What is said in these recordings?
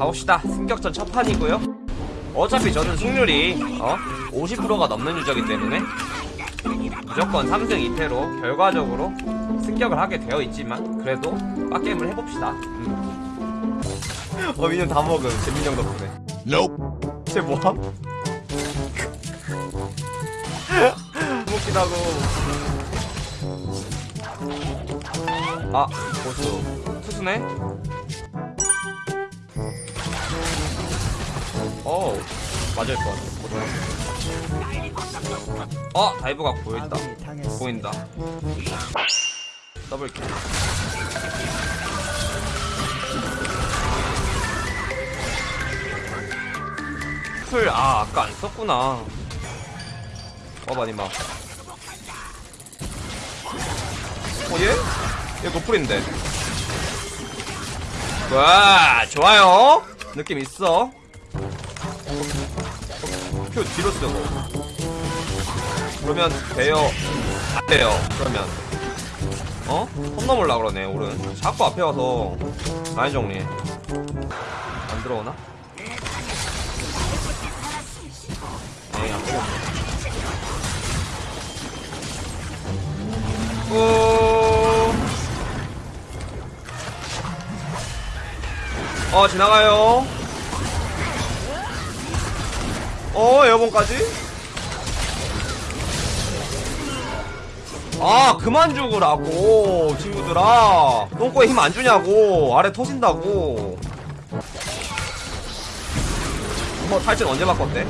가봅시다 승격전 첫 판이고요 어차피 저는 승률이 어? 50%가 넘는 유저이기 때문에 무조건 3승 2패로 결과적으로 승격을 하게 되어 있지만 그래도 빡게임을 해봅시다 음. 어 미니언 다 먹음 재민형 덕분에 Nope. 쟤 뭐함? 웃기다고 아 보수 투수네 어 맞을 것 같아 어 다이브가 보인다 보인다 더블 킬 풀, 아, 아까 안 썼구나. 와봐, 니마. 어, 얘? 얘 노플인데. 와, 좋아요. 느낌 있어. 표 뒤로 쓰고. 그러면 돼요. 안 돼요. 그러면. 어? 선 넘을라 그러네, 오른. 자꾸 앞에 와서 라인 정리. 안 들어오나? 에이, 안 되겠네. 오. 어, 지나가요. 어, 에어본까지? 아, 그만 죽으라고, 친구들아. 똥꼬에 힘 안 주냐고. 아래 터진다고. 뭐, 탈진 언제 바꿨대?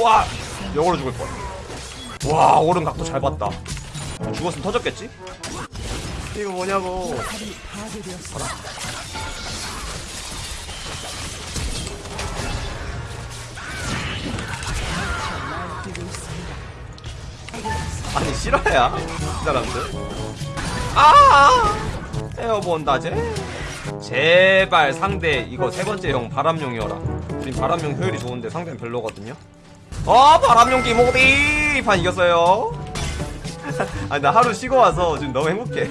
와! 역으로 죽을 뻔. 와, 오른 각도 잘 봤다. 죽었으면 터졌겠지? 이거 뭐냐고. 아니, 실화야? 이 사람들. 아! 에어본 다제? 제발 상대 이거 세 번째 형 바람용이어라. 우린 바람용 효율이 좋은데 상대는 별로거든요. 어 바람용 기모디 판 이겼어요. 아니 나 하루 쉬고 와서 지금 너무 행복해.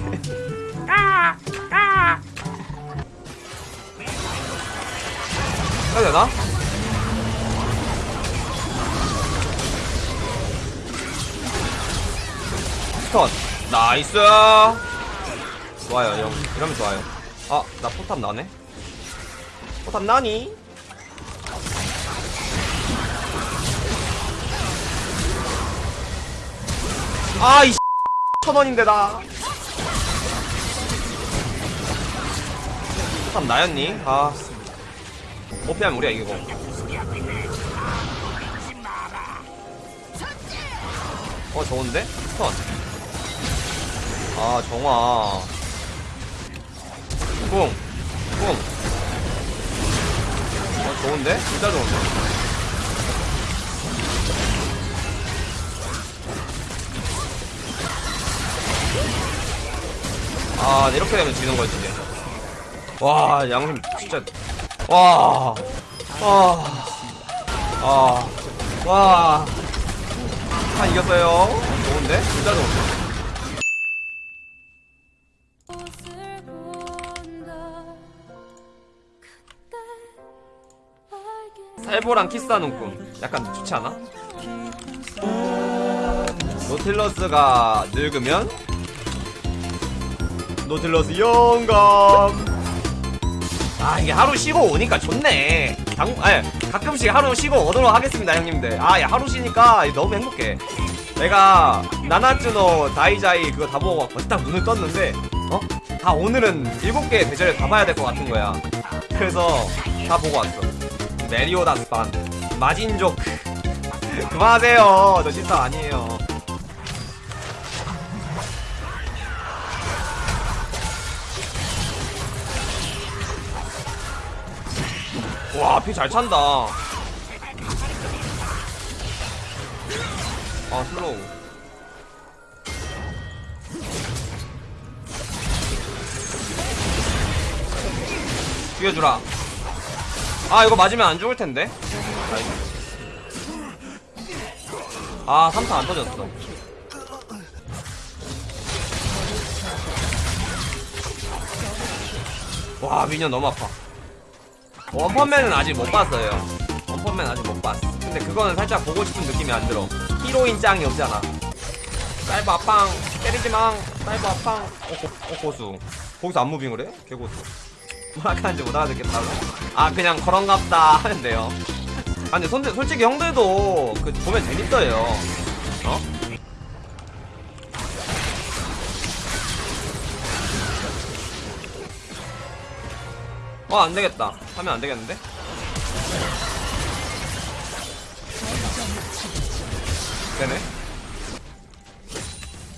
해야 되나? stun nice 좋아요 형 이러면 좋아요 아 나 포탑 나네 포탑 나니? 아이 천원인데 나 포탑 나였니? 아 오피하면 우리가 이기고 어 좋은데? stun 아 정화 뿡 뿡. 어 좋은데? 진짜 좋은데? 아 이렇게 되면 지는 거지 와 양심 진짜 와 와, 아, 와, 다 이겼어요. 좋은데? 진짜 좋은데? 살보랑 키스하는 꿈. 약간 좋지 않아? 노틸러스가 늙으면 노틸러스 영감. 아 이게 하루 쉬고 오니까 좋네. 당, 아니, 가끔씩 하루 쉬고 오도록 하겠습니다 형님들. 아, 야, 하루 쉬니까 너무 행복해. 내가 나나츠노 다이자이 그거 다 보고 딱 눈을 떴는데 어? 다 오늘은 일곱 개 대절을 다 봐야 될 것 같은 거야. 그래서 다 보고 왔어. 메리오다스 반 마진족 그만하세요. 저 진짜 아니에요. 피잘 찬다. 아, slow. 죽여주라. 아, 이거 맞으면 안 죽을 텐데. 아, 3타 안 터졌어. 와 minion 너무 아파 원펀맨은 아직 못 봤어요. 원펀맨 아직 못 봤어. 근데 그거는 살짝 보고 싶은 느낌이 안 들어. 히로인 짱이 없잖아. 사이버 아팡 때리지망 사이버 아팡 어, 고, 어 고수. 거기서 안 무빙을 해? 개고수. 뭐라 하는지 못 알아듣겠다 아 그냥 그런갑다 하는데요. 아 근데 손, 솔직히 형들도 그 보면 재밌어요. 어? 어 안되겠다. 하면 안되겠는데? 되네.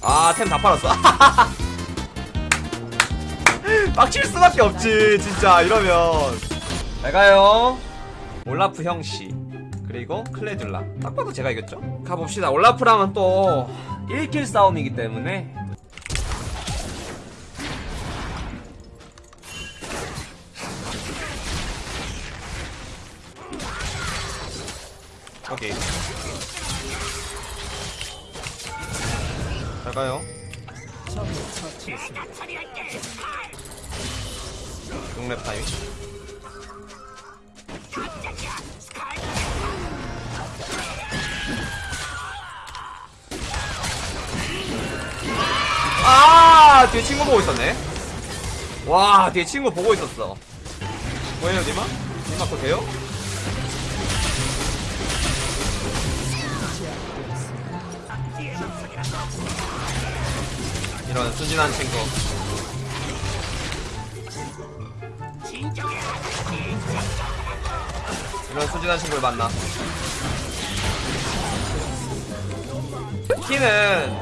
아 템 다 팔았어? 빡칠 수밖에 없지 진짜. 이러면. 잘 가요. 올라프 형씨. 그리고 클레듈라. 딱 봐도 제가 이겼죠? 가봅시다. 올라프랑은 또 1킬 싸움이기 때문에 오케이. 잘 가요. 용랩 타임 아 뒤에 친구 보고 있었네. 와 뒤에 친구 보고 있었어. 뭐예요 니마? 니마 그거 돼요? 이런 순진한 친구 이런 순진한 친구를 만나 키는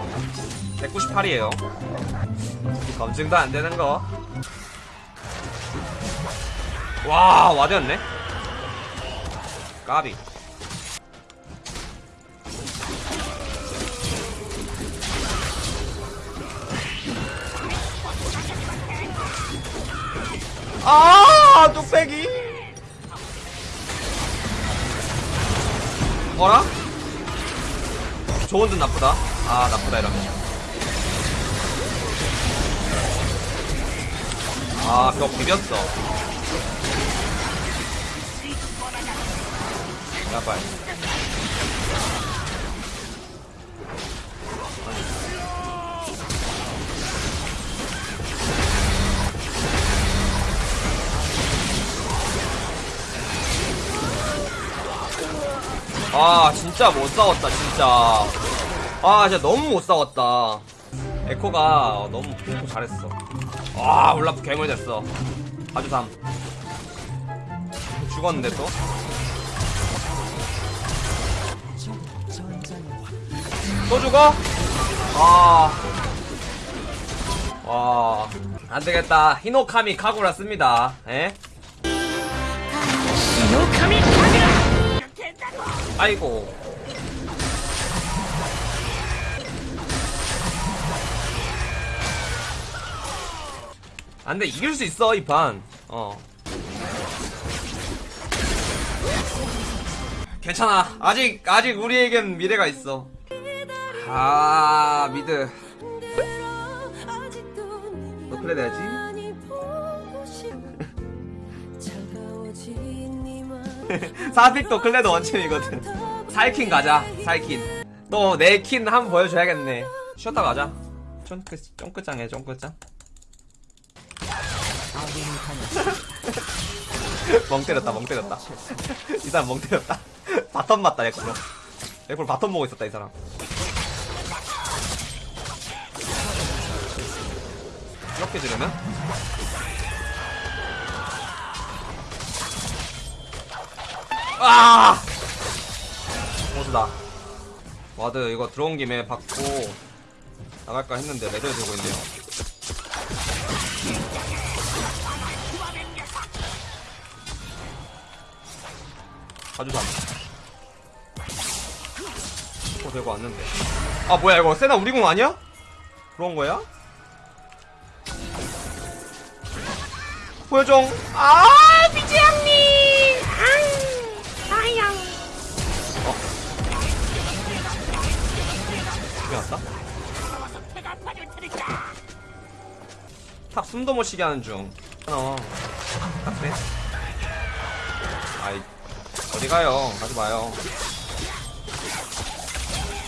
198이에요 검증도 안 되는 거. 와, 와드였네. 까비. 아, 뚝배기. 어라? 좋은 듯 나쁘다. 아, 나쁘다 이러면. 아, 벽 비볐어. 야, 빨 아, 진짜 못 싸웠다, 진짜. 아, 진짜 너무 못 싸웠다. 에코가 너무 공부 잘했어. 와 올라프 괴물 됐어 아주 삼 죽었는데 또 또 죽어? 아. 와. 안 되겠다. 히노카미 카구라 씁니다. 에? 아이고. 안돼 이길 수 있어 이 판. 어. 괜찮아. 아직 아직 우리에겐 미래가 있어. 아 미드. 너 그래 돼야지. 사픽도 클레드 원챔이거든. 사이킨 가자. 사이킨. 또내킨 한번 보여줘야겠네. 쉬었다 가자. 쫑크 쫑크짱해 쫑크짱. 멍 때렸다 멍 때렸다 이 사람 멍 때렸다 바텀 맞다 에코로 에코로 바텀 보고 있었다 이 사람 이렇게 지르면 아! 보수다. 와드 이거 들어온 김에 받고 나갈까 했는데 레드 들고 있네요. 가주삼 어 되고 왔는데. 아 뭐야 이거 세나 우리 공 아니야? 그런 거야? 보여줘. 아 비지양 죽여놨다? 탑 숨도 못 쉬게 하는 중 어. 딱 빼. 아이 어디 가요? 가지 마요.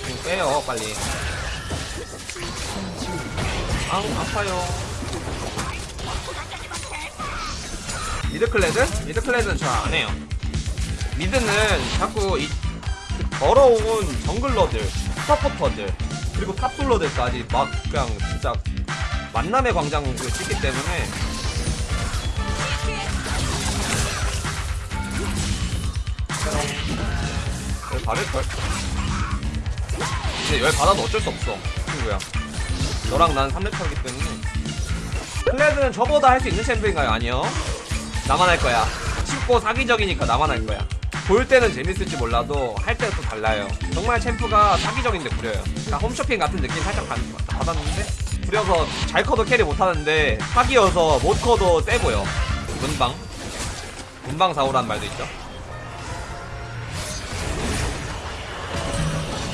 좀 빼요 빨리. 아 아파요. mid클레드? mid클레드는 잘 안 해요. mid는 자꾸 이 더러운 jungler들, 서포터들, 그리고 top솔러들까지 막 그냥 진짜 만남의 광장을 찍기 때문에. 열 받을걸? 근데 열 받아도 어쩔 수 없어 친구야. 너랑 난 3렙 차기 때문에. 클레드는 저보다 할 수 있는 champ인가요? 아니요. 나만 할 거야. 쉽고 사기적이니까 나만 할 거야 볼 때는 재밌을지 몰라도 할 때는 또 달라요. 정말 champ가 사기적인데 구려요. 그러니까 홈쇼핑 같은 느낌 살짝 받, 받았는데 구려서 잘 커도 carry 못하는데 사기여서 못 커도 세 보여 문방? 문방 사오란 말도 있죠?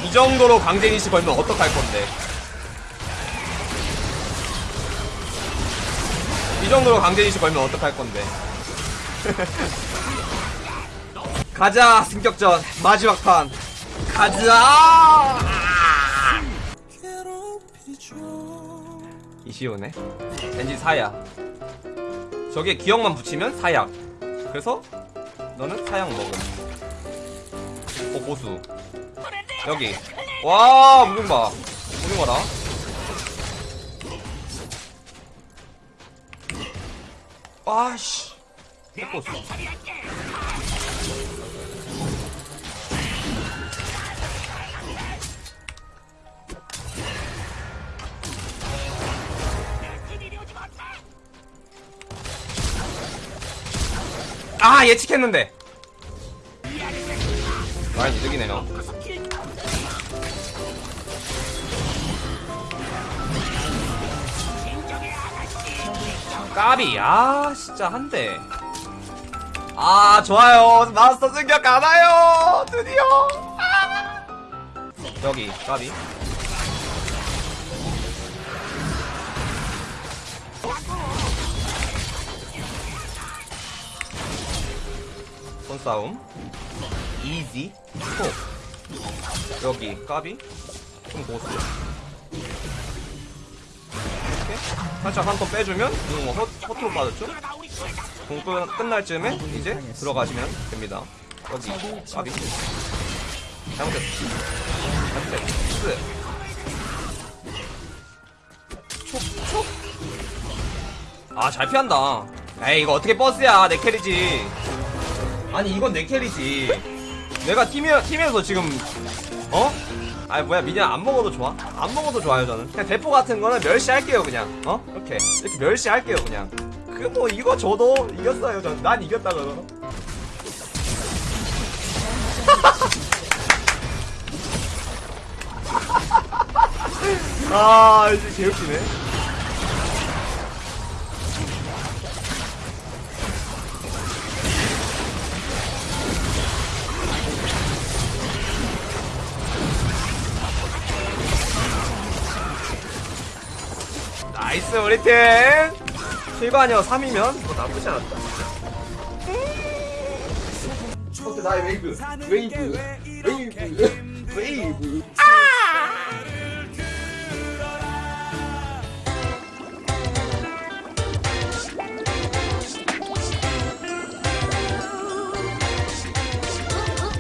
이 정도로 강제니시 걸면 어떡할 건데? 이 정도로 강제니시 걸면 어떡할 건데 가자 승격전. 마지막 판. 가자! 이시오네. 왠지 사야. 저게 기억만 붙이면 사약 그래서 너는 사약 먹음. 어 보수. 여기. 와 무빙 봐. 무빙 봐라. 와씨. 핵보수 아 예측했는데. 많이 이득이네요. 까비. 아 진짜 한대 아 좋아요. 마스터 승격 가나요? 드디어. 아. 여기 까비 손싸움. 이지. 톡 여기 까비. 좀 고수 이렇게. 살짝 한 턴 빼주면 공 허, 허투루 빠졌죠? 공 끝- 끝날 즈음에 이제 들어가시면 됩니다. 여기 까비. 잘못했어. 잘못했어. 촉촉. 아잘 피한다. 에이 이거 어떻게 버스야 내 캐리지 아니 이건 내 캐리지. 내가 팀에, 팀에서 지금 어? 아니 뭐야 미니언 안 먹어도 좋아? 안 먹어도 좋아요 저는. 그냥 대포 같은 거는 멸시할게요 그냥. 어? 이렇게. 이렇게 멸시할게요 그냥. 그 뭐 이거 저도 이겼어요 전난 이겼다 저는 아 이제 개웃기네 나이스 우리 팀. 실관이어 3이면? 뭐 나쁘지 않았다. 어때 나의 웨이브. 웨이브. 웨이브. 웨이브.